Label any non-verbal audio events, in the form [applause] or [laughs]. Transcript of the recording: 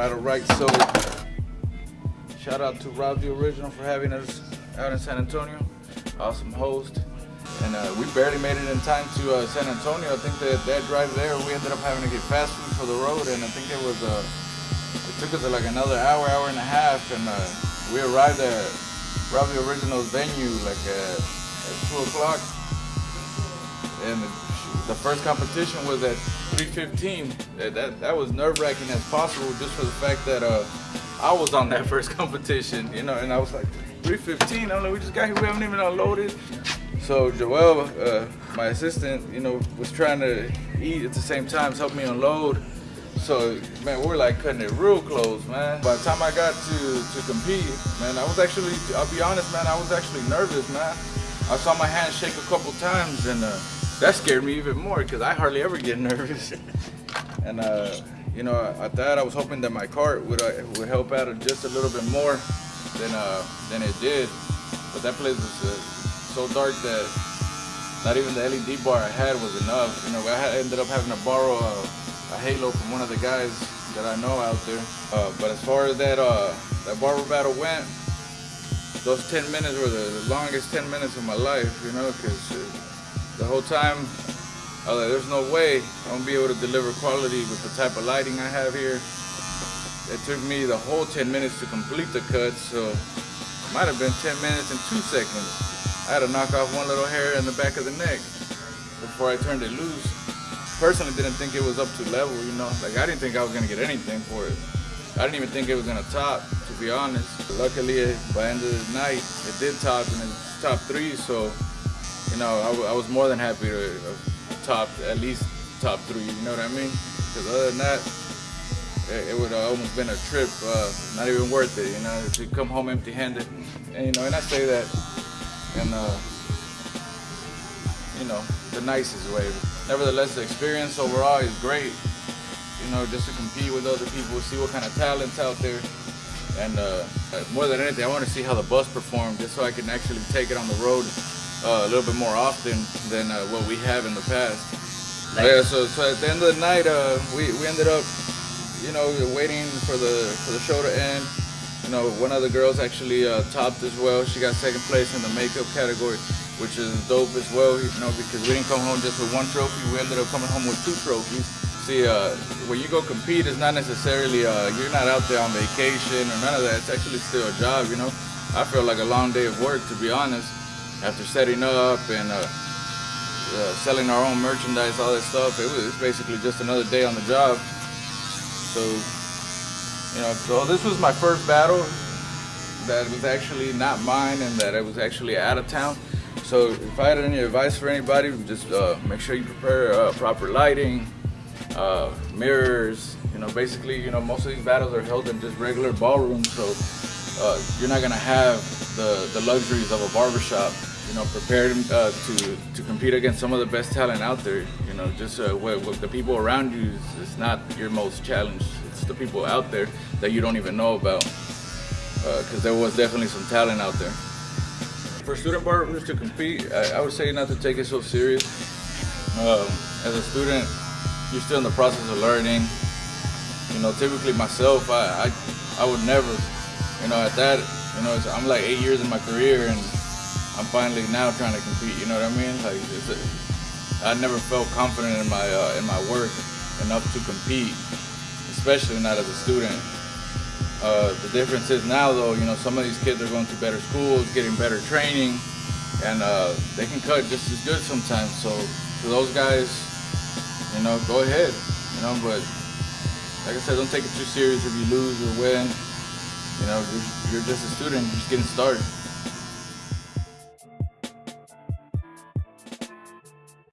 right, all right. So, shout out to Rob the Original for having us out in San Antonio. Awesome host. And uh, we barely made it in time to uh, San Antonio. I think that that drive there, we ended up having to get fast food for the road, and I think it was uh, it took us like another hour, hour and a half, and uh, we arrived at Rob the Original's venue like at, at two o'clock, and the first competition was at 3:15. That, that that was nerve-wracking as possible, just for the fact that uh, I was on that [laughs] first competition, you know, and I was like 3:15. I'm like, we just got here, we haven't even unloaded. So Joel, uh, my assistant, you know, was trying to eat at the same time, help me unload. So man, we're like cutting it real close, man. By the time I got to to compete, man, I was actually, I'll be honest, man, I was actually nervous, man. I saw my hand shake a couple times, and uh, that scared me even more because I hardly ever get nervous. and uh, you know, at that, I was hoping that my cart would uh, would help out just a little bit more than uh, than it did. But that place was uh, so dark that not even the LED bar I had was enough. You know, I ended up having to borrow a, a halo from one of the guys that I know out there. Uh, but as far as that uh, that barber battle went, those 10 minutes were the longest 10 minutes of my life, you know, because the whole time, I was like, there's no way I'm gonna be able to deliver quality with the type of lighting I have here. It took me the whole 10 minutes to complete the cut, so might have been 10 minutes and two seconds. I had to knock off one little hair in the back of the neck before I turned it loose. Personally didn't think it was up to level, you know. Like I didn't think I was gonna get anything for it. I didn't even think it was gonna top, to be honest. Luckily, by the end of the night, it did top and it's top three, so, you know, I, I was more than happy to top at least top three, you know what I mean? Because other than that, it, it would have almost been a trip, uh, not even worth it, you know, to come home empty-handed. And, you know, and I say that in uh, you know the nicest way. Nevertheless, the experience overall is great. You know, just to compete with other people, see what kind of talents out there, and uh, more than anything, I want to see how the bus performs, just so I can actually take it on the road uh, a little bit more often than uh, what we have in the past. Nice. Yeah, so, so at the end of the night, uh, we we ended up, you know, waiting for the for the show to end. You know, one of the girls actually uh, topped as well. She got second place in the makeup category, which is dope as well, you know, because we didn't come home just with one trophy. We ended up coming home with two trophies. See, uh, when you go compete, it's not necessarily, uh, you're not out there on vacation or none of that. It's actually still a job, you know. I feel like a long day of work, to be honest, after setting up and uh, uh, selling our own merchandise, all that stuff. It was basically just another day on the job. So you know, so this was my first battle that was actually not mine and that I was actually out of town. So if I had any advice for anybody, just uh, make sure you prepare uh, proper lighting, uh, mirrors, you know, basically, you know, most of these battles are held in just regular ballrooms, so uh, you're not gonna have the, the luxuries of a barbershop. You know, prepared uh, to, to compete against some of the best talent out there. You know, just uh, what, what the people around you is, is not your most challenge It's the people out there that you don't even know about because uh, there was definitely some talent out there. For student barbers to compete, I, I would say not to take it so serious. Um, as a student, you're still in the process of learning. You know, typically myself, I, I, I would never, you know, at that, you know, I'm like eight years in my career and I'm finally now trying to compete. You know what I mean? Like, a, I never felt confident in my uh, in my work enough to compete especially not as a student. Uh, the difference is now, though, you know, some of these kids are going to better schools, getting better training, and uh, they can cut just as good sometimes. So for those guys, you know, go ahead, you know, but like I said, don't take it too serious if you lose or win. You know, you're, you're just a student, you're just getting started.